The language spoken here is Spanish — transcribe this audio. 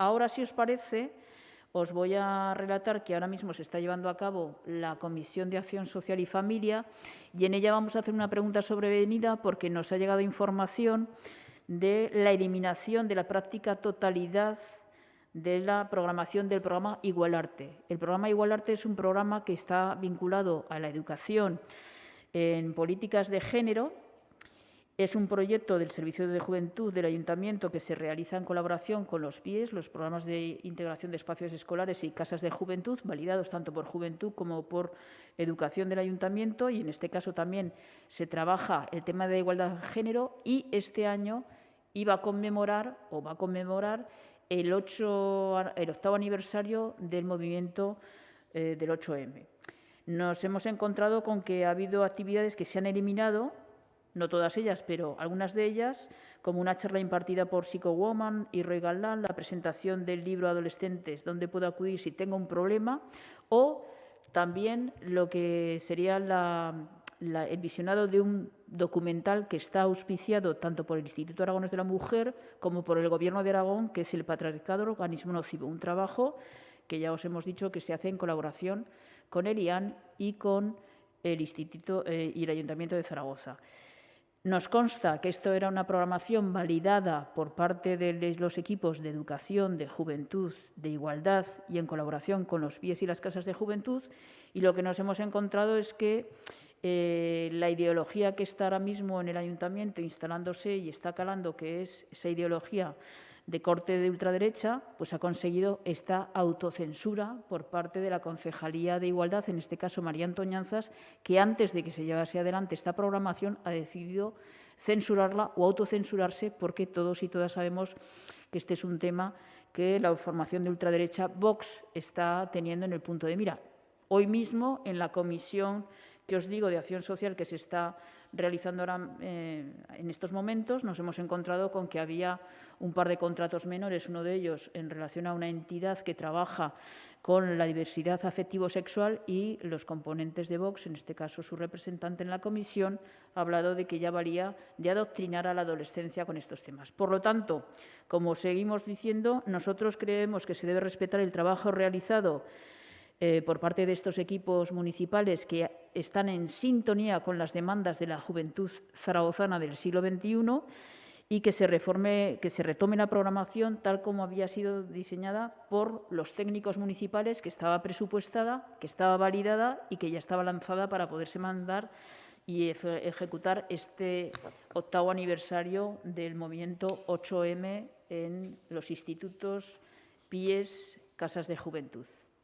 Ahora, si os parece, os voy a relatar que ahora mismo se está llevando a cabo la Comisión de Acción Social y Familia y en ella vamos a hacer una pregunta sobrevenida porque nos ha llegado información de la eliminación de la práctica totalidad de la programación del programa Igualarte. El programa Igualarte es un programa que está vinculado a la educación en políticas de género es un proyecto del Servicio de Juventud del Ayuntamiento que se realiza en colaboración con los PIES, los programas de integración de espacios escolares y casas de juventud, validados tanto por Juventud como por Educación del Ayuntamiento, y en este caso también se trabaja el tema de igualdad de género y este año iba a conmemorar o va a conmemorar el, el octavo aniversario del movimiento eh, del 8M. Nos hemos encontrado con que ha habido actividades que se han eliminado no todas ellas, pero algunas de ellas, como una charla impartida por Psychowoman y Roy Galán, la presentación del libro Adolescentes, donde puedo acudir si tengo un problema, o también lo que sería el visionado de un documental que está auspiciado tanto por el Instituto Aragones de la Mujer como por el Gobierno de Aragón, que es el Patriarcado Organismo Nocivo, un trabajo que ya os hemos dicho que se hace en colaboración con el IAN y con el Instituto eh, y el Ayuntamiento de Zaragoza. Nos consta que esto era una programación validada por parte de los equipos de educación, de juventud, de igualdad y en colaboración con los pies y las casas de juventud y lo que nos hemos encontrado es que eh, la ideología que está ahora mismo en el ayuntamiento instalándose y está calando, que es esa ideología de corte de ultraderecha, pues ha conseguido esta autocensura por parte de la Concejalía de Igualdad, en este caso María Antoñanzas, que antes de que se llevase adelante esta programación ha decidido censurarla o autocensurarse porque todos y todas sabemos que este es un tema que la formación de ultraderecha Vox está teniendo en el punto de mira. Hoy mismo, en la comisión que os digo de acción social que se está realizando ahora eh, en estos momentos, nos hemos encontrado con que había un par de contratos menores, uno de ellos en relación a una entidad que trabaja con la diversidad afectivo-sexual y los componentes de Vox, en este caso su representante en la comisión, ha hablado de que ya valía de adoctrinar a la adolescencia con estos temas. Por lo tanto, como seguimos diciendo, nosotros creemos que se debe respetar el trabajo realizado eh, por parte de estos equipos municipales que están en sintonía con las demandas de la juventud zaragozana del siglo XXI y que se, reforme, que se retome la programación tal como había sido diseñada por los técnicos municipales, que estaba presupuestada, que estaba validada y que ya estaba lanzada para poderse mandar y ejecutar este octavo aniversario del movimiento 8M en los institutos, PIES, casas de juventud.